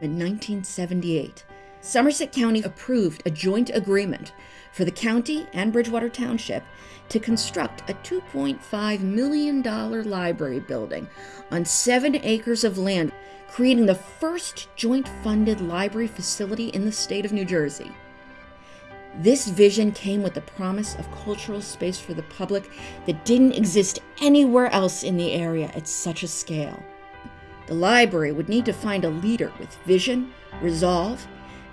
In 1978, Somerset County approved a joint agreement for the county and Bridgewater Township to construct a $2.5 million library building on seven acres of land, creating the first joint funded library facility in the state of New Jersey. This vision came with the promise of cultural space for the public that didn't exist anywhere else in the area at such a scale. The library would need to find a leader with vision, resolve,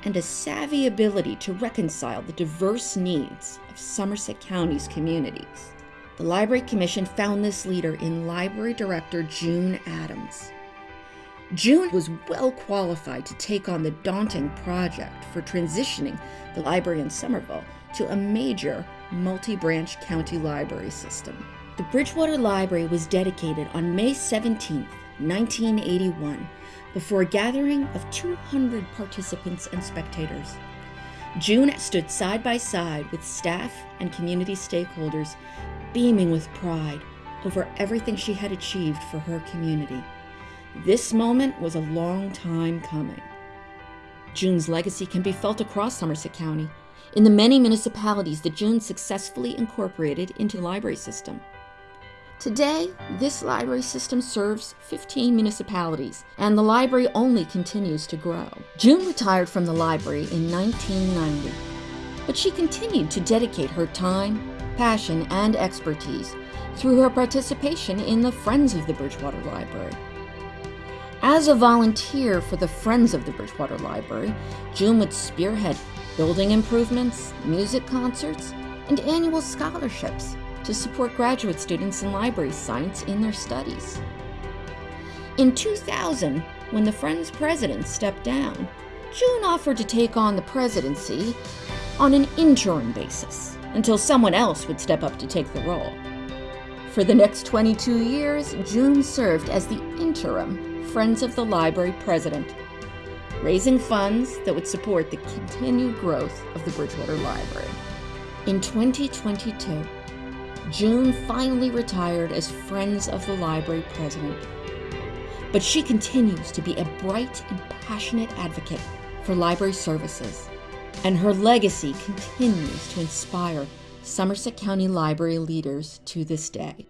and a savvy ability to reconcile the diverse needs of Somerset County's communities. The Library Commission found this leader in Library Director June Adams. June was well qualified to take on the daunting project for transitioning the library in Somerville to a major multi branch county library system. The Bridgewater Library was dedicated on May 17, 1981, before a gathering of 200 participants and spectators. June stood side by side with staff and community stakeholders, beaming with pride over everything she had achieved for her community. This moment was a long time coming. June's legacy can be felt across Somerset County in the many municipalities that June successfully incorporated into the library system. Today, this library system serves 15 municipalities, and the library only continues to grow. June retired from the library in 1990, but she continued to dedicate her time, passion, and expertise through her participation in the Friends of the Bridgewater Library. As a volunteer for the Friends of the Bridgewater Library, June would spearhead building improvements, music concerts, and annual scholarships to support graduate students in library science in their studies. In 2000, when the Friends president stepped down, June offered to take on the presidency on an interim basis until someone else would step up to take the role. For the next 22 years, June served as the interim Friends of the Library president, raising funds that would support the continued growth of the Bridgewater Library. In 2022, June finally retired as Friends of the Library president. But she continues to be a bright and passionate advocate for library services, and her legacy continues to inspire Somerset County Library leaders to this day.